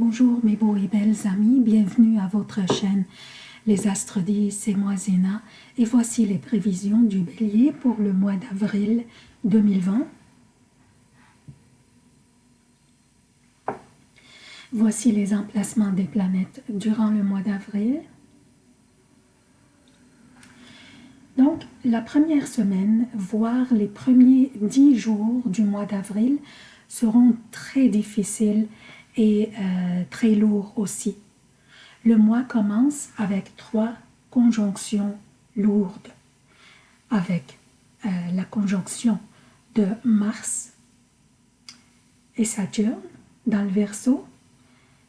Bonjour mes beaux et belles amis, bienvenue à votre chaîne Les Astres disent, c'est moi Zéna et voici les prévisions du Bélier pour le mois d'avril 2020. Voici les emplacements des planètes durant le mois d'avril. Donc, la première semaine, voire les premiers dix jours du mois d'avril seront très difficiles et euh, très lourds aussi. Le mois commence avec trois conjonctions lourdes, avec euh, la conjonction de Mars et Saturne dans le Verseau,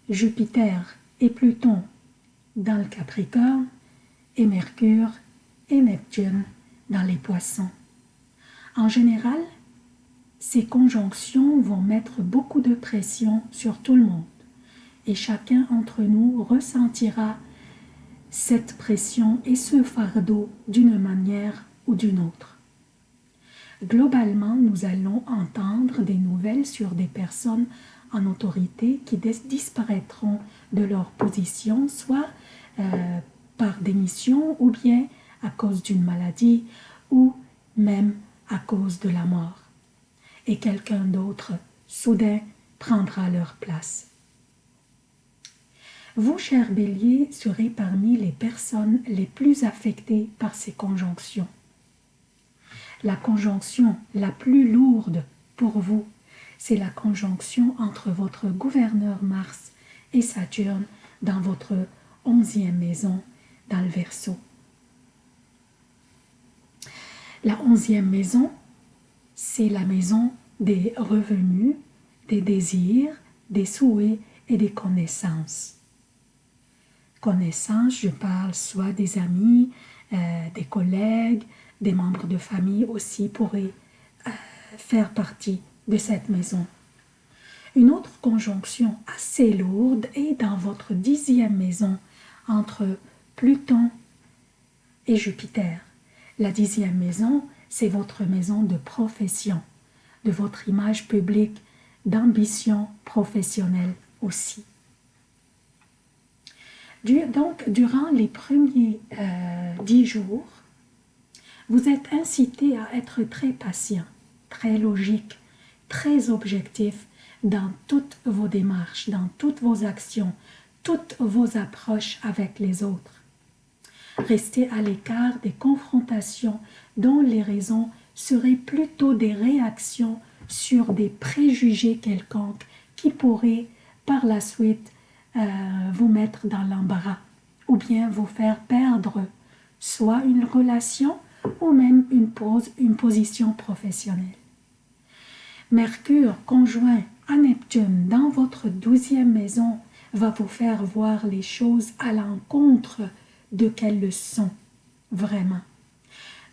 Jupiter et Pluton dans le Capricorne et Mercure et Neptune dans les poissons. En général, ces conjonctions vont mettre beaucoup de pression sur tout le monde et chacun d'entre nous ressentira cette pression et ce fardeau d'une manière ou d'une autre. Globalement, nous allons entendre des nouvelles sur des personnes en autorité qui disparaîtront de leur position, soit euh, par démission ou bien à cause d'une maladie ou même à cause de la mort. Et quelqu'un d'autre, soudain, prendra leur place. Vous, chers béliers, serez parmi les personnes les plus affectées par ces conjonctions. La conjonction la plus lourde pour vous, c'est la conjonction entre votre gouverneur Mars et Saturne dans votre onzième maison dans le Verseau. La onzième maison, c'est la maison des revenus, des désirs, des souhaits et des connaissances. Connaissances, je parle soit des amis, euh, des collègues, des membres de famille aussi pourraient euh, faire partie de cette maison. Une autre conjonction assez lourde est dans votre dixième maison entre Pluton et Jupiter. La dixième maison, c'est votre maison de profession, de votre image publique, d'ambition professionnelle aussi. Donc, durant les premiers euh, dix jours, vous êtes incité à être très patient, très logique, très objectif dans toutes vos démarches, dans toutes vos actions, toutes vos approches avec les autres. Restez à l'écart des confrontations dont les raisons seraient plutôt des réactions sur des préjugés quelconques qui pourraient par la suite euh, vous mettre dans l'embarras ou bien vous faire perdre soit une relation ou même une, pose, une position professionnelle. Mercure conjoint à Neptune dans votre douzième maison va vous faire voir les choses à l'encontre de quelles le sont vraiment.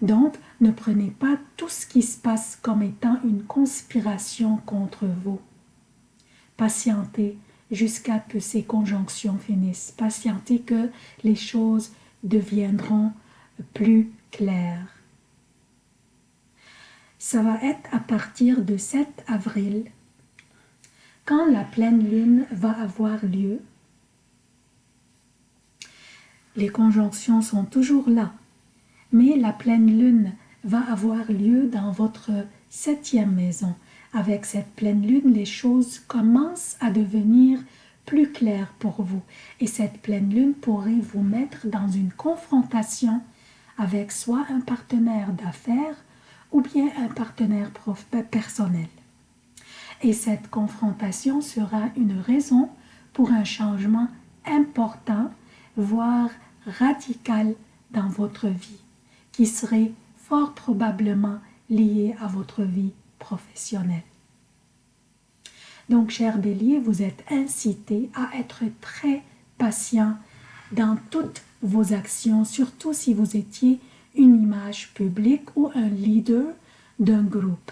Donc, ne prenez pas tout ce qui se passe comme étant une conspiration contre vous. Patientez jusqu'à que ces conjonctions finissent. Patientez que les choses deviendront plus claires. Ça va être à partir de 7 avril, quand la pleine lune va avoir lieu, les conjonctions sont toujours là, mais la pleine lune va avoir lieu dans votre septième maison. Avec cette pleine lune, les choses commencent à devenir plus claires pour vous. Et cette pleine lune pourrait vous mettre dans une confrontation avec soit un partenaire d'affaires ou bien un partenaire personnel. Et cette confrontation sera une raison pour un changement important, voire radical dans votre vie, qui serait fort probablement lié à votre vie professionnelle. Donc, cher bélier, vous êtes incité à être très patient dans toutes vos actions, surtout si vous étiez une image publique ou un leader d'un groupe.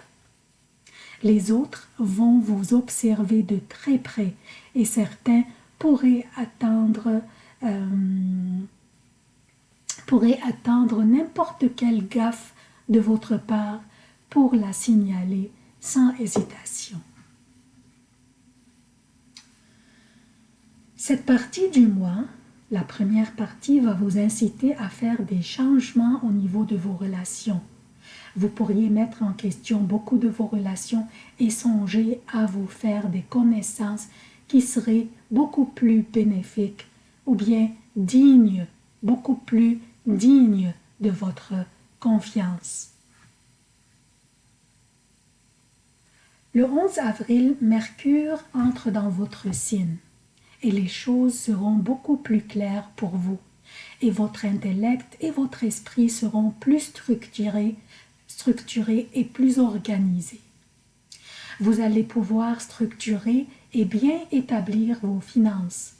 Les autres vont vous observer de très près et certains pourraient attendre euh, pourrait attendre n'importe quelle gaffe de votre part pour la signaler sans hésitation. Cette partie du mois, la première partie va vous inciter à faire des changements au niveau de vos relations. Vous pourriez mettre en question beaucoup de vos relations et songer à vous faire des connaissances qui seraient beaucoup plus bénéfiques ou bien dignes, beaucoup plus dignes de votre confiance. Le 11 avril, Mercure entre dans votre signe et les choses seront beaucoup plus claires pour vous et votre intellect et votre esprit seront plus structurés, structurés et plus organisés. Vous allez pouvoir structurer et bien établir vos finances,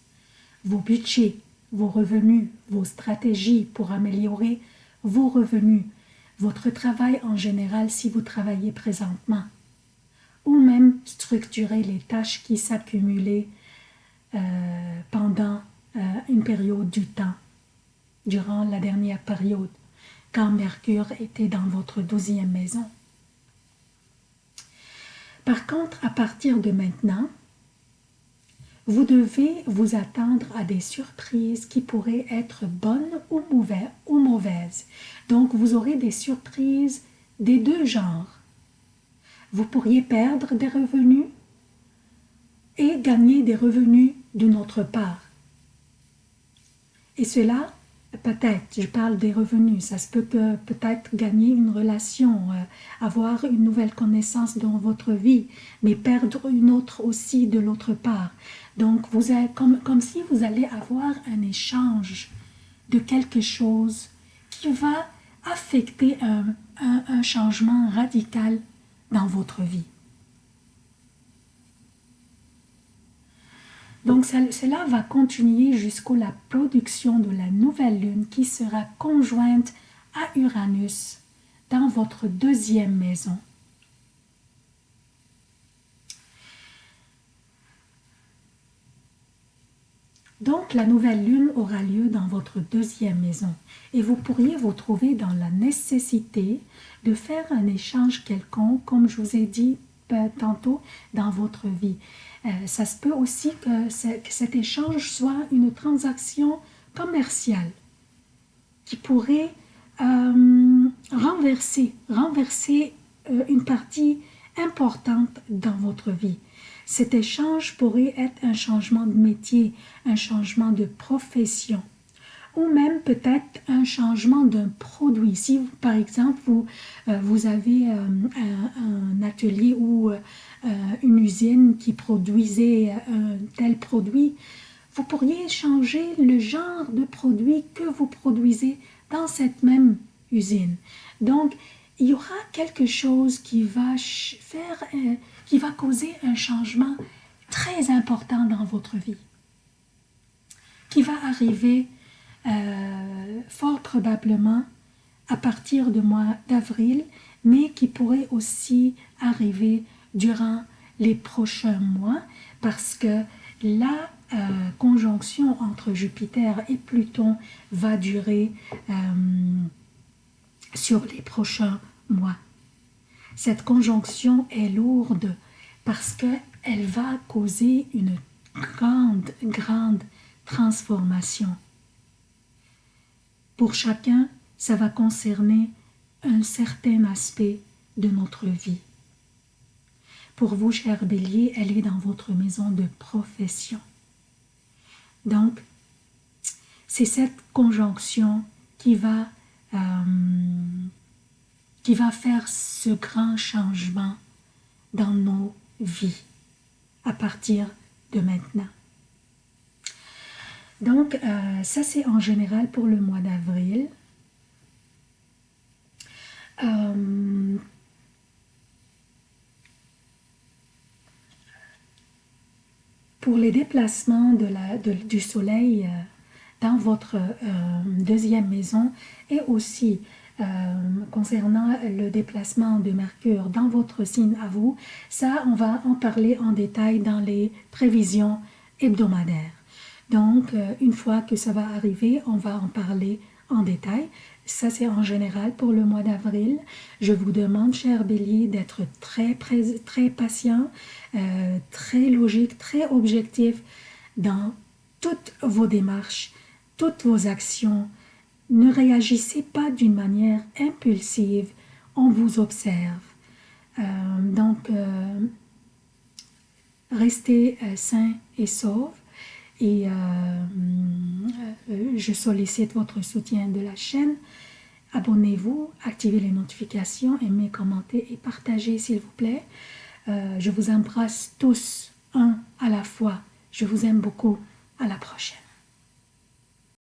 vos budgets, vos revenus, vos stratégies pour améliorer vos revenus, votre travail en général si vous travaillez présentement, ou même structurer les tâches qui s'accumulaient euh, pendant euh, une période du temps, durant la dernière période, quand Mercure était dans votre douzième maison. Par contre, à partir de maintenant, vous devez vous attendre à des surprises qui pourraient être bonnes ou mauvaises. Donc, vous aurez des surprises des deux genres. Vous pourriez perdre des revenus et gagner des revenus d'une autre part. Et cela, peut-être, je parle des revenus, ça se peut peut-être gagner une relation, euh, avoir une nouvelle connaissance dans votre vie, mais perdre une autre aussi de l'autre part. Donc, vous êtes comme, comme si vous allez avoir un échange de quelque chose qui va affecter un, un changement radical dans votre vie. Donc cela va continuer jusqu'à la production de la nouvelle lune qui sera conjointe à Uranus dans votre deuxième maison. Donc la nouvelle lune aura lieu dans votre deuxième maison et vous pourriez vous trouver dans la nécessité de faire un échange quelconque, comme je vous ai dit tantôt, dans votre vie. Euh, ça se peut aussi que, cet échange soit une transaction commerciale qui pourrait euh, renverser, renverser euh, une partie importante dans votre vie. Cet échange pourrait être un changement de métier, un changement de profession ou même peut-être un changement d'un produit. Si, par exemple, vous, euh, vous avez euh, un, ou euh, une usine qui produisait un tel produit, vous pourriez changer le genre de produit que vous produisez dans cette même usine. Donc, il y aura quelque chose qui va faire, qui va causer un changement très important dans votre vie, qui va arriver euh, fort probablement à partir du mois d'avril, mais qui pourrait aussi arriver durant les prochains mois parce que la euh, conjonction entre Jupiter et Pluton va durer euh, sur les prochains mois. Cette conjonction est lourde parce qu'elle va causer une grande, grande transformation. Pour chacun, ça va concerner certain aspect de notre vie. Pour vous, cher bélier, elle est dans votre maison de profession. Donc, c'est cette conjonction qui va, euh, qui va faire ce grand changement dans nos vies à partir de maintenant. Donc, euh, ça c'est en général pour le mois d'avril. Euh, pour les déplacements de la, du soleil euh, dans votre deuxième maison et aussi concernant le déplacement de Mercure dans votre signe à vous, ça on va en parler en détail dans les prévisions hebdomadaires. Donc, euh, une fois que ça va arriver, on va en parler en détail. Ça, c'est en général pour le mois d'avril. Je vous demande, cher bélier, d'être très, patient, euh, très logique, très objectif dans toutes vos démarches, toutes vos actions. Ne réagissez pas d'une manière impulsive, on vous observe. Euh, donc, euh, restez sain et sauf et je sollicite votre soutien de la chaîne. Abonnez-vous, activez les notifications, aimez, commentez et partagez s'il vous plaît. je vous embrasse tous un à la fois. Je vous aime beaucoup. À la prochaine.